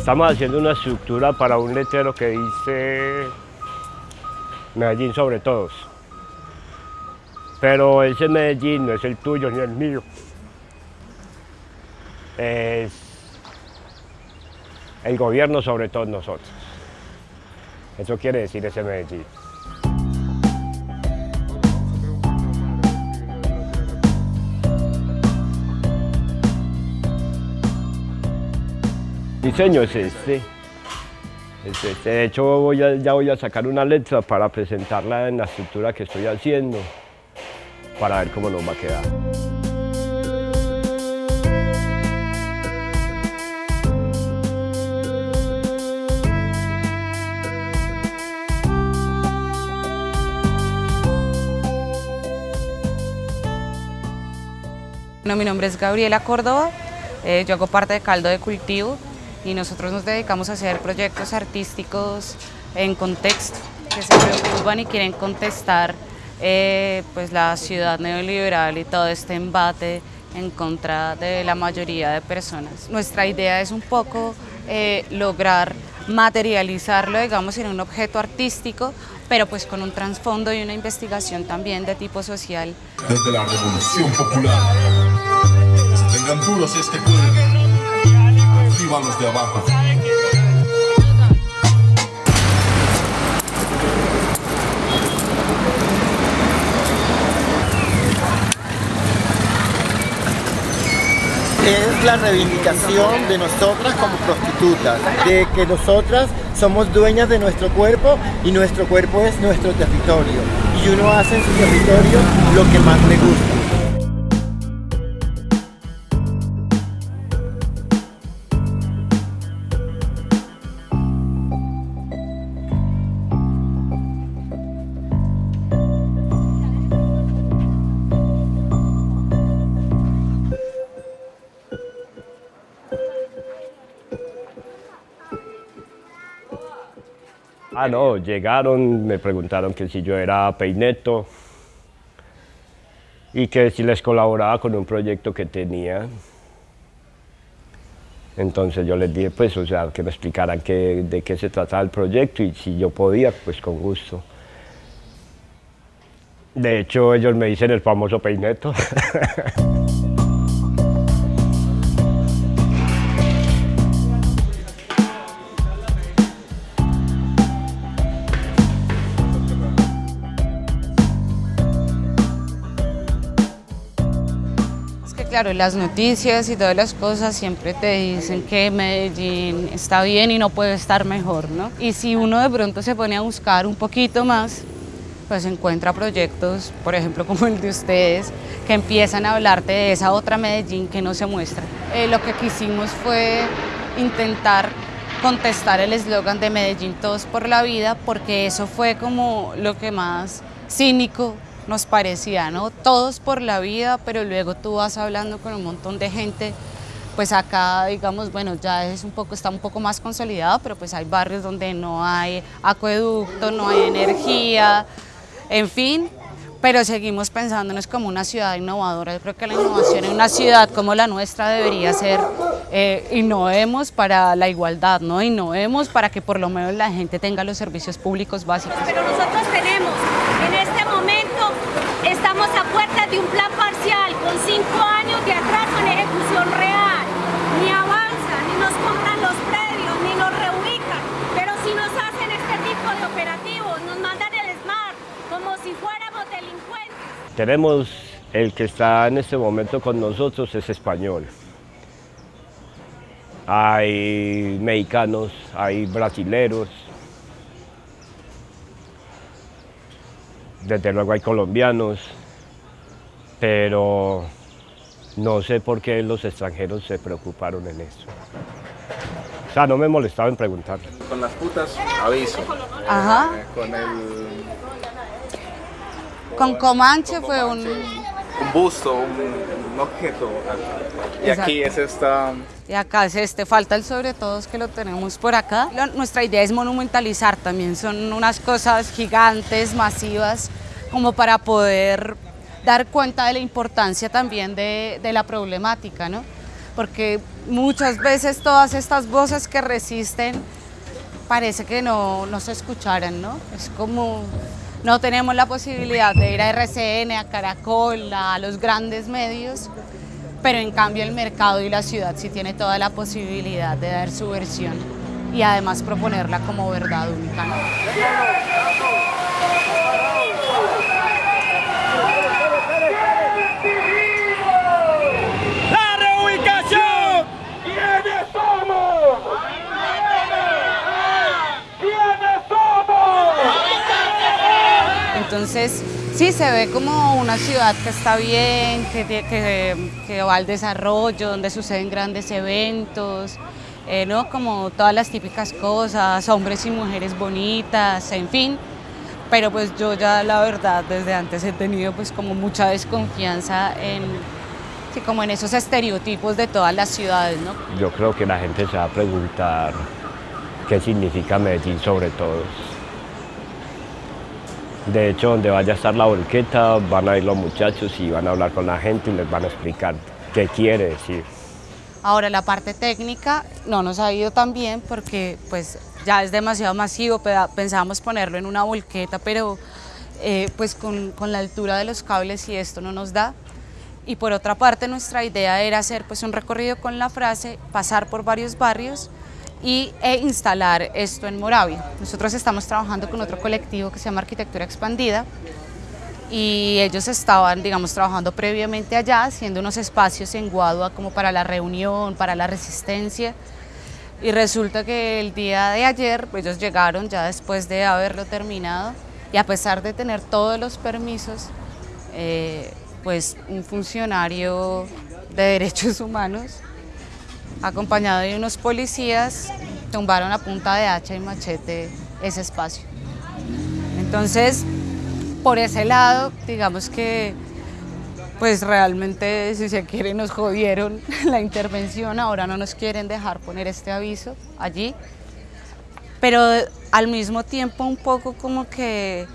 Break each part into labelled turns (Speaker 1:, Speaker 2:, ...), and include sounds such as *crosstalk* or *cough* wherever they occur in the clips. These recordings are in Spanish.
Speaker 1: Estamos haciendo una estructura para un letrero que dice Medellín sobre todos. Pero ese Medellín no es el tuyo ni el mío. Es el gobierno sobre todos nosotros. Eso quiere decir ese Medellín. Diseño es este. es este. De hecho, ya voy a sacar una letra para presentarla en la estructura que estoy haciendo, para ver cómo nos va a quedar.
Speaker 2: Bueno, mi nombre es Gabriela Córdoba, eh, yo hago parte de Caldo de Cultivo y nosotros nos dedicamos a hacer proyectos artísticos en contexto, que se preocupan y quieren contestar eh, pues la ciudad neoliberal y todo este embate en contra de la mayoría de personas. Nuestra idea es un poco eh, lograr materializarlo, digamos, en un objeto artístico, pero pues con un trasfondo y una investigación también de tipo social
Speaker 3: desde la revolución popular. Tengan duros si es Arriba de abajo.
Speaker 4: es la reivindicación de nosotras como prostitutas, de que nosotras somos dueñas de nuestro cuerpo y nuestro cuerpo es nuestro territorio. Y uno hace en su territorio lo que más le gusta.
Speaker 1: Ah, no, llegaron, me preguntaron que si yo era peineto y que si les colaboraba con un proyecto que tenía. Entonces yo les dije, pues, o sea, que me explicaran de qué se trataba el proyecto y si yo podía, pues con gusto. De hecho, ellos me dicen el famoso peineto. *laughs*
Speaker 2: claro, las noticias y todas las cosas siempre te dicen que Medellín está bien y no puede estar mejor, ¿no? Y si uno de pronto se pone a buscar un poquito más, pues encuentra proyectos, por ejemplo, *laughs* como el de ustedes, que empiezan a hablarte de esa otra Medellín que no se muestra. Eh, lo que quisimos fue intentar contestar el eslogan de Medellín Todos por la Vida, porque eso fue como lo que más cínico nos parecía, ¿no? Todos por la vida, pero luego tú vas hablando con un montón de gente, pues acá, digamos, bueno, ya es un poco, está un poco más consolidado, pero pues hay barrios donde no hay acueducto, no hay energía, en fin, pero seguimos pensándonos como una ciudad innovadora. Yo creo que la innovación en una ciudad como la nuestra debería ser eh, innovemos para la igualdad, ¿no? Innovemos para que por lo menos la gente tenga los servicios públicos básicos.
Speaker 5: Estamos a puertas de un plan parcial con cinco años de atraso en ejecución real. Ni avanza, ni nos compran los predios, ni nos reubican. Pero si nos hacen este tipo de operativos, nos mandan el SMART como si fuéramos delincuentes.
Speaker 1: Tenemos el que está en este momento con nosotros es español. Hay mexicanos, hay brasileros. Desde luego hay colombianos, pero no sé por qué los extranjeros se preocuparon en eso. O sea, no me molestaba en preguntar.
Speaker 6: Con las putas, aviso.
Speaker 2: Ajá.
Speaker 6: Eh, con el
Speaker 2: Con Comanche fue un...
Speaker 6: un busto, un, un objeto. Y aquí es esta.
Speaker 2: Y acá es este, falta el sobre todo que lo tenemos por acá. Lo- nuestra idea es monumentalizar también, son unas cosas gigantes, masivas, como para poder dar cuenta de la importancia también de, la problemática, ¿no? porque muchas veces todas estas voces que resisten parece que no, no se escucharan, ¿no? Es como no tenemos la posibilidad de ir a RCN, a Caracol, a los grandes medios, pero en cambio el mercado y la ciudad sí tiene toda la posibilidad de dar su versión y además proponerla como verdad única. ¿no?
Speaker 1: ¡La reubicación!
Speaker 3: ¿Quiénes somos? ¿Quiénes somos?
Speaker 2: Entonces, sí se ve como una ciudad que está bien, que, va al desarrollo, donde suceden grandes eventos, eh, ¿no? como todas las típicas cosas, hombres y mujeres bonitas, en fin. Pero pues yo ya la verdad desde antes he tenido pues como mucha desconfianza en, sí, como en esos estereotipos de todas las ciudades, ¿no?
Speaker 1: Yo creo que la gente se va a preguntar qué significa Medellín sobre todo. De hecho, donde vaya a estar la volqueta, van a ir los muchachos y van a hablar con la gente y les van a explicar qué quiere decir.
Speaker 2: Ahora la parte técnica no nos ha ido tan bien porque pues ya es demasiado masivo, pe- pensábamos ponerlo en una volqueta, pero eh, pues con, con la altura de los cables y esto no nos da. Y por otra parte nuestra idea era hacer pues un recorrido con la frase, pasar por varios barrios y, e instalar esto en Moravia. Nosotros estamos trabajando con otro colectivo que se llama Arquitectura Expandida, y ellos estaban, digamos, trabajando previamente allá, haciendo unos espacios en Guadua como para la reunión, para la resistencia. Y resulta que el día de ayer, pues, ellos llegaron ya después de haberlo terminado y a pesar de tener todos los permisos, eh, pues un funcionario de derechos *laughs* humanos, acompañado de unos policías, tumbaron a punta de hacha y machete ese espacio. Entonces, por ese lado, digamos que pues realmente si se quiere nos jodieron *laughs* la intervención, ahora no nos quieren dejar poner este aviso allí, pero al mismo tiempo un poco como que,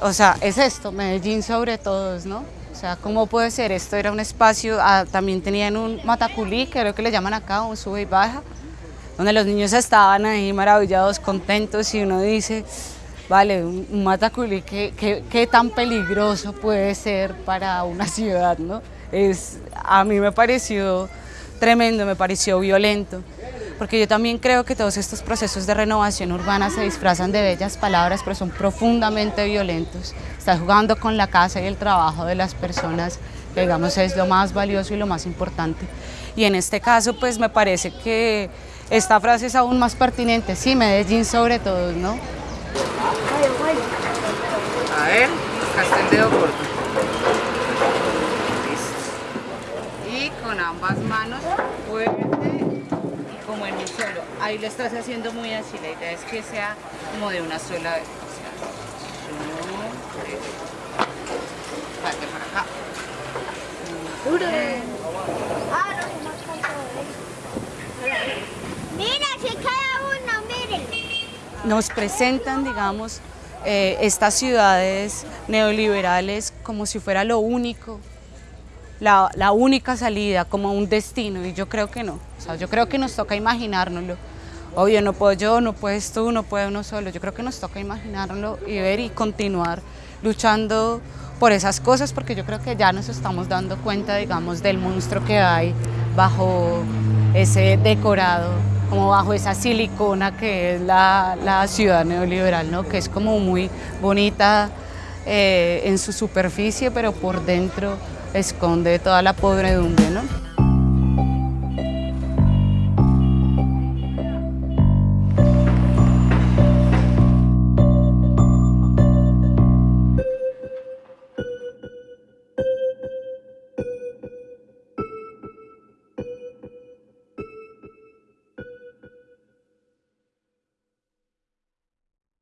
Speaker 2: o sea, es esto, Medellín sobre todos, ¿no? O sea, ¿cómo puede ser? Esto era un espacio, ah, también tenían un mataculí, creo que le llaman acá, un sube y baja, donde los niños estaban ahí maravillados, contentos y uno dice, vale, un, un mataculí, ¿qué, qué, tan peligroso puede ser para una ciudad, no? Es, a mí me pareció tremendo, me pareció violento, porque yo también creo que todos estos procesos de renovación urbana se disfrazan de bellas palabras, pero son profundamente violentos. Estás jugando con la casa y el trabajo de las personas, que digamos es lo más valioso y lo más importante. Y en este caso, pues me parece que esta frase es aún más pertinente, sí, Medellín sobre todo, ¿no? A ver, el dedo corto. Listo. Y con ambas manos en un solo. Ahí lo estás haciendo muy así, la idea es que sea como de una sola vez. O sea, uno, tres. Dale para acá.
Speaker 5: Mira, si cada uno, miren.
Speaker 2: nos presentan, digamos, eh, estas ciudades neoliberales como si fuera lo único, la, la única salida, como un destino, y yo creo que no. O yo creo que nos toca imaginárnoslo. Obvio, no puedo yo, no puedes tú, no puede uno solo. Yo creo que nos toca imaginárnoslo y ver y continuar luchando por esas cosas, porque yo creo que ya nos estamos dando cuenta, digamos, del monstruo que hay bajo ese decorado, como bajo esa silicona que es la, la ciudad neoliberal, ¿no? que es como muy bonita eh, en su superficie, pero por dentro esconde toda la podredumbre. ¿no?